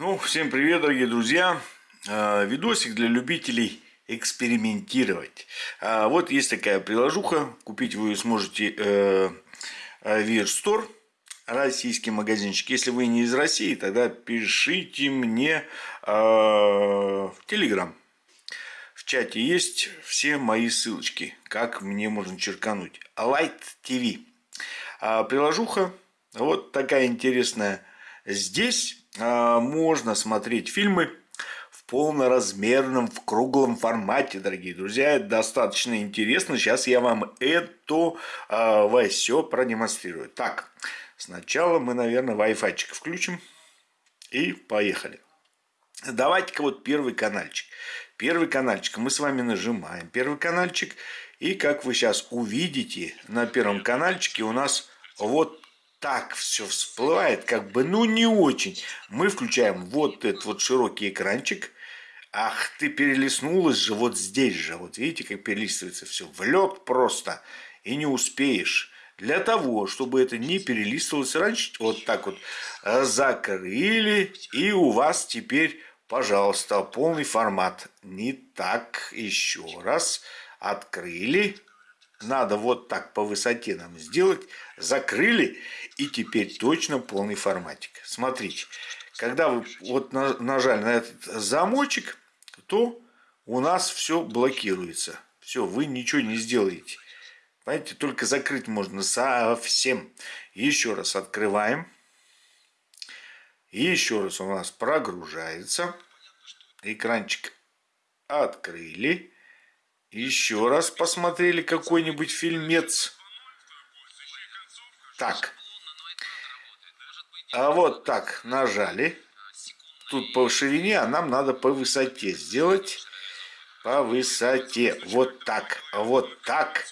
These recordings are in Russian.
Ну, всем привет, дорогие друзья. А, видосик для любителей экспериментировать. А, вот есть такая приложуха. Купить вы сможете э, в Store, российский магазинчик. Если вы не из России, тогда пишите мне в Telegram. В чате есть все мои ссылочки, как мне можно черкануть. Light TV. А, приложуха вот такая интересная. Здесь а, можно смотреть фильмы в полноразмерном, в круглом формате, дорогие друзья. Это достаточно интересно. Сейчас я вам это а, все продемонстрирую. Так, сначала мы, наверное, Wi-Fi включим. И поехали. Давайте-ка вот первый каналчик. Первый каналчик мы с вами нажимаем. Первый каналчик. И как вы сейчас увидите, на первом каналчике у нас вот так все всплывает, как бы, ну не очень. Мы включаем вот этот вот широкий экранчик. Ах, ты перелистнулась же вот здесь же. Вот видите, как перелистывается все. В лед просто. И не успеешь. Для того, чтобы это не перелистывалось раньше, вот так вот э, закрыли. И у вас теперь, пожалуйста, полный формат. Не так. Еще раз. Открыли надо вот так по высоте нам сделать, закрыли, и теперь точно полный форматик. Смотрите, когда вы вот нажали на этот замочек, то у нас все блокируется. Все, вы ничего не сделаете. Понимаете, только закрыть можно совсем. Еще раз открываем. Еще раз у нас прогружается. Экранчик открыли. Еще раз посмотрели какой-нибудь фильмец. Так. А вот так нажали. Тут по ширине, а нам надо по высоте сделать. По высоте. Вот так, вот так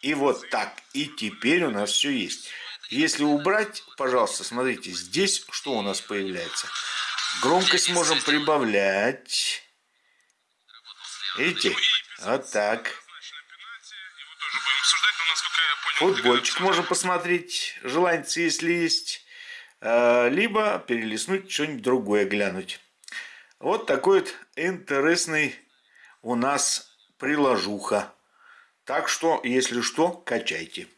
и вот так. И теперь у нас все есть. Если убрать, пожалуйста, смотрите, здесь что у нас появляется? Громкость можем прибавлять. Видите? Вот так. Футбольчик можно посмотреть, желанится, если есть. А, либо перелистнуть что-нибудь другое глянуть. Вот такой вот интересный у нас приложуха. Так что, если что, качайте.